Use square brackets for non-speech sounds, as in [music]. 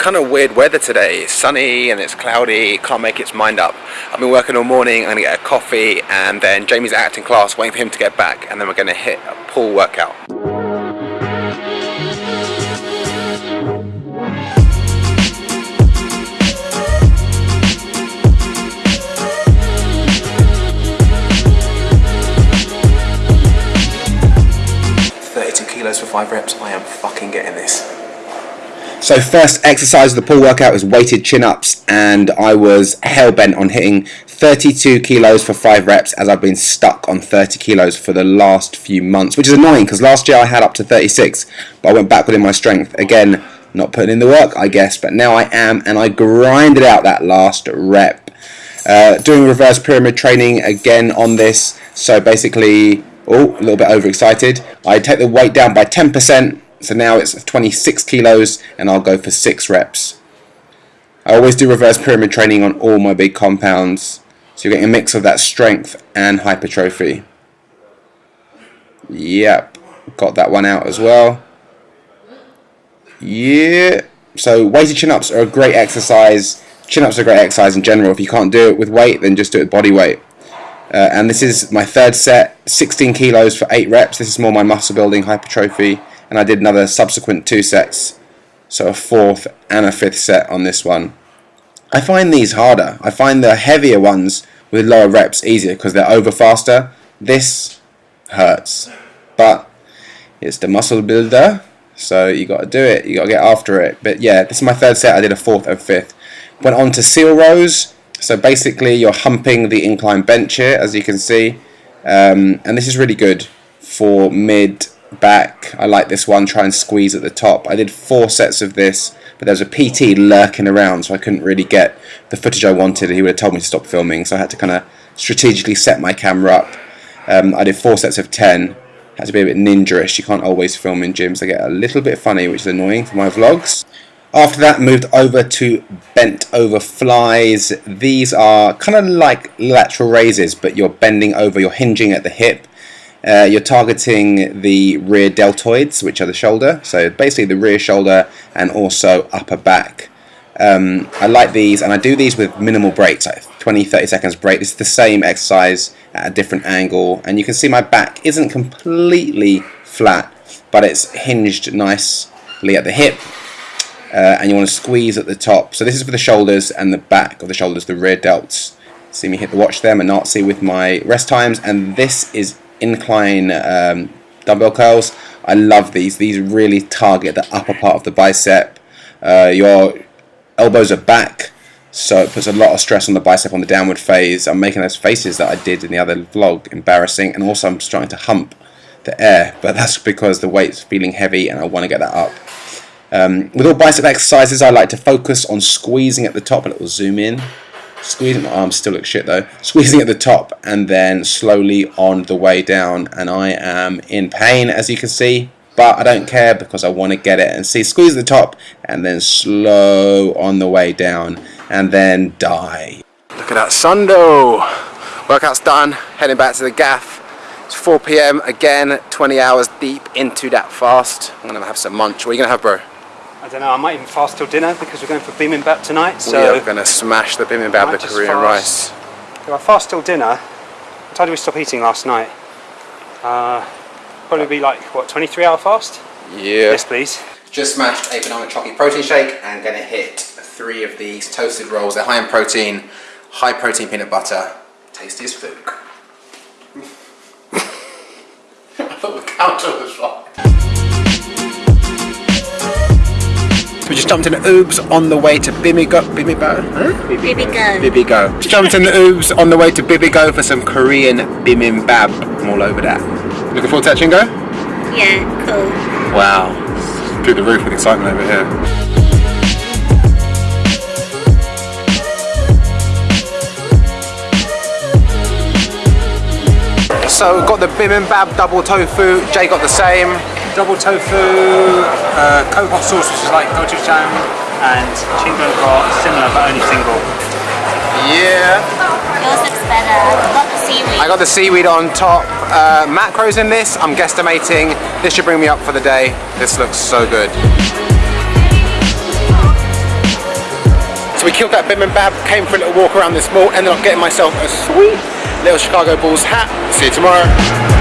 kind of weird weather today. It's sunny and it's cloudy, can't make its mind up. I've been working all morning, I'm gonna get a coffee and then Jamie's acting class, waiting for him to get back and then we're gonna hit a pull workout. 32 kilos for 5 reps, I am fucking getting this. So first exercise of the pull workout is weighted chin-ups and I was hell-bent on hitting 32 kilos for 5 reps as I've been stuck on 30 kilos for the last few months, which is annoying because last year I had up to 36 but I went backward in my strength. Again, not putting in the work I guess, but now I am and I grinded out that last rep. Uh, doing reverse pyramid training again on this, so basically oh, a little bit overexcited. I take the weight down by 10%, so now it's 26 kilos, and I'll go for 6 reps. I always do reverse pyramid training on all my big compounds, so you're getting a mix of that strength and hypertrophy. Yep, got that one out as well. Yeah, so weighted chin-ups are a great exercise. Chin-ups are a great exercise in general. If you can't do it with weight, then just do it with body weight. Uh, and this is my third set, 16 kilos for 8 reps. This is more my muscle building hypertrophy. And I did another subsequent two sets. So a fourth and a fifth set on this one. I find these harder. I find the heavier ones with lower reps easier because they're over faster. This hurts. But it's the muscle builder. So you got to do it. You got to get after it. But yeah, this is my third set. I did a fourth and fifth. Went on to seal rows. So basically you're humping the incline bench here as you can see um, and this is really good for mid back. I like this one, try and squeeze at the top. I did four sets of this but there was a PT lurking around so I couldn't really get the footage I wanted. He would have told me to stop filming so I had to kind of strategically set my camera up. Um, I did four sets of 10 had to be a bit ninja-ish. You can't always film in gyms. They get a little bit funny, which is annoying for my vlogs. After that, moved over to bent over flies. These are kind of like lateral raises, but you're bending over, you're hinging at the hip. Uh, you're targeting the rear deltoids, which are the shoulder, so basically the rear shoulder and also upper back. Um, I like these, and I do these with minimal breaks, like 20-30 seconds break. This is the same exercise at a different angle, and you can see my back isn't completely flat, but it's hinged nicely at the hip uh, and you want to squeeze at the top. So this is for the shoulders and the back of the shoulders, the rear delts. See me hit the watch there, Nazi with my rest times, and this is incline um, dumbbell curls. I love these. These really target the upper part of the bicep. Uh, your elbows are back, so it puts a lot of stress on the bicep on the downward phase. I'm making those faces that I did in the other vlog embarrassing, and also I'm starting to hump the air, but that's because the weight's feeling heavy and I want to get that up. Um, with all bicep exercises, I like to focus on squeezing at the top. A little zoom in. Squeezing, my arms still look shit though. Squeezing at the top and then slowly on the way down. And I am in pain, as you can see. But I don't care because I want to get it and see. Squeeze the top and then slow on the way down. And then die. Look at that sundo. Workout's done. Heading back to the gaff. It's 4 p.m. again, 20 hours deep into that fast. I'm gonna have some munch. What are you gonna have, bro? I don't know, I might even fast till dinner because we're going for bibimbap tonight. So we are going to smash the bibimbap, the Korean rice. If I fast till dinner, what time did we stop eating last night? Uh, probably be like, what, 23 hour fast? Yeah. Yes, please. Just smashed a banana chocolate protein shake and going to hit three of these toasted rolls. They're high in protein, high protein peanut butter. Tastiest food. [laughs] I thought the counter was wrong. We just jumped in the Oobs on the way to Bimigo. Bimigo? Huh? Bibigo. Bibigo. Just jumped in the Oobs on the way to Bibigo for some Korean bibimbap. I'm all over that. Looking forward to that, Chingo? Yeah, cool. Wow. Through the roof with excitement over here. So got the bibimbap double tofu, Jay got the same double tofu, coke hot sauce which is like gochujang, and chingo got similar but only single. Yeah. Yours looks better. I got the seaweed. I got the seaweed on top. Uh, macros in this, I'm guesstimating. This should bring me up for the day. This looks so good. So we killed that bim and bab, came for a little walk around this mall, ended up getting myself a sweet little Chicago Bulls hat. See you tomorrow.